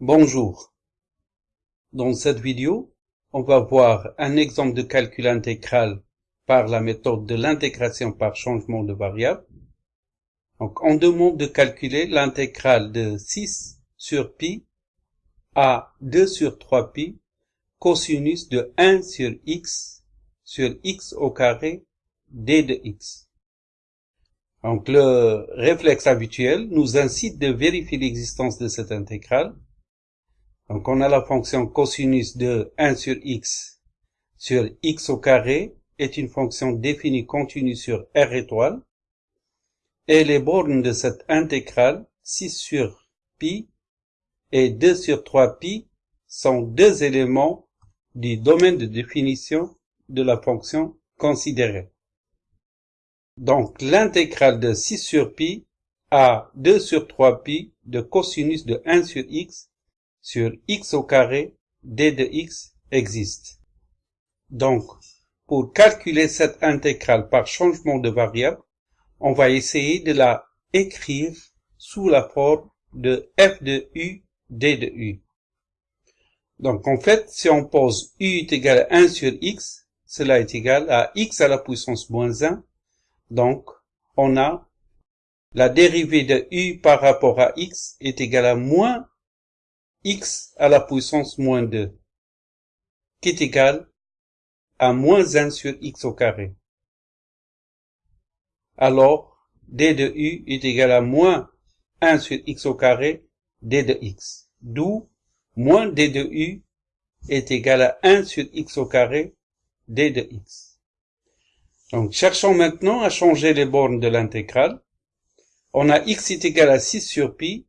Bonjour. Dans cette vidéo, on va voir un exemple de calcul intégral par la méthode de l'intégration par changement de variable. Donc, on demande de calculer l'intégrale de 6 sur pi à 2 sur 3 pi cosinus de 1 sur x sur x au carré d de x. Donc, le réflexe habituel nous incite de vérifier l'existence de cette intégrale. Donc, on a la fonction cosinus de 1 sur x sur x au carré est une fonction définie continue sur R étoile. Et les bornes de cette intégrale, 6 sur pi et 2 sur 3 pi, sont deux éléments du domaine de définition de la fonction considérée. Donc l'intégrale de 6 sur pi à 2 sur 3 pi de cosinus de 1 sur x sur x au carré d de x existe. Donc, pour calculer cette intégrale par changement de variable, on va essayer de la écrire sous la forme de f de u d de u. Donc en fait, si on pose u est égal à 1 sur x, cela est égal à x à la puissance moins 1. Donc on a la dérivée de u par rapport à x est égale à moins x à la puissance moins 2, qui est égal à moins 1 sur x au carré. Alors, d de u est égal à moins 1 sur x au carré d de x. D'où moins d de u est égal à 1 sur x au carré d de x. Donc, cherchons maintenant à changer les bornes de l'intégrale. On a x est égal à 6 sur pi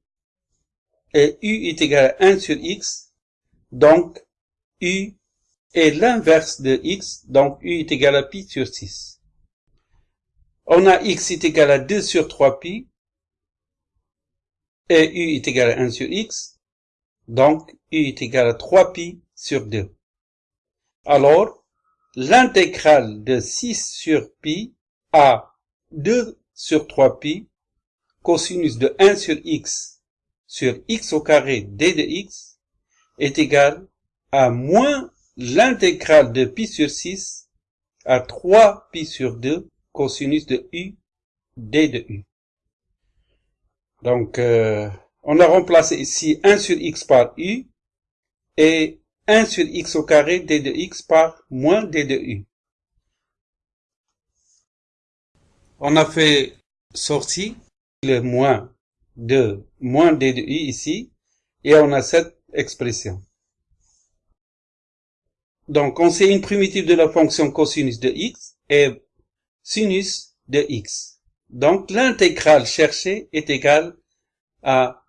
et u est égal à 1 sur x. Donc, u est l'inverse de x, donc u est égal à pi sur 6. On a x est égal à 2 sur 3 pi, et u est égal à 1 sur x, donc u est égal à 3 pi sur 2. Alors, l'intégrale de 6 sur pi à 2 sur 3 pi, cosinus de 1 sur x sur x au carré d de x, est égal à moins l'intégrale de pi sur 6 à 3 pi sur 2 cosinus de u d de u. Donc, euh, on a remplacé ici 1 sur x par u et 1 sur x au carré d de x par moins d de u. On a fait sortir le moins de moins d de u ici et on a cette expression. Donc, on sait une primitive de la fonction cosinus de x est sinus de x. Donc, l'intégrale cherchée est égale à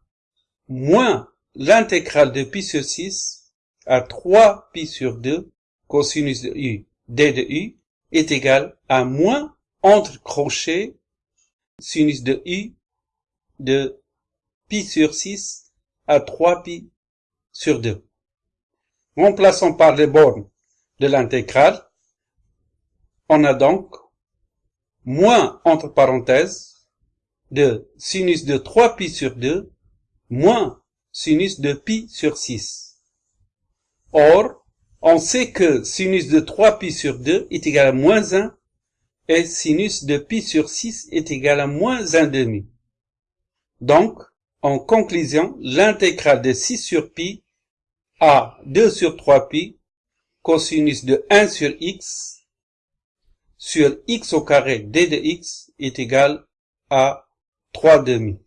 moins l'intégrale de pi sur 6 à 3 pi sur 2 cosinus de u d de u est égal à moins entre crochets sinus de u de pi sur 6 à 3 pi sur 2. Remplaçons par les bornes de l'intégrale, on a donc moins entre parenthèses de sinus de 3 pi sur 2 moins sinus de pi sur 6. Or, on sait que sinus de 3 pi sur 2 est égal à moins 1 et sinus de pi sur 6 est égal à moins 1 demi. Donc, en conclusion, l'intégrale de 6 sur pi à 2 sur 3 pi cosinus de 1 sur x sur x au carré d de x est égal à 3 demi.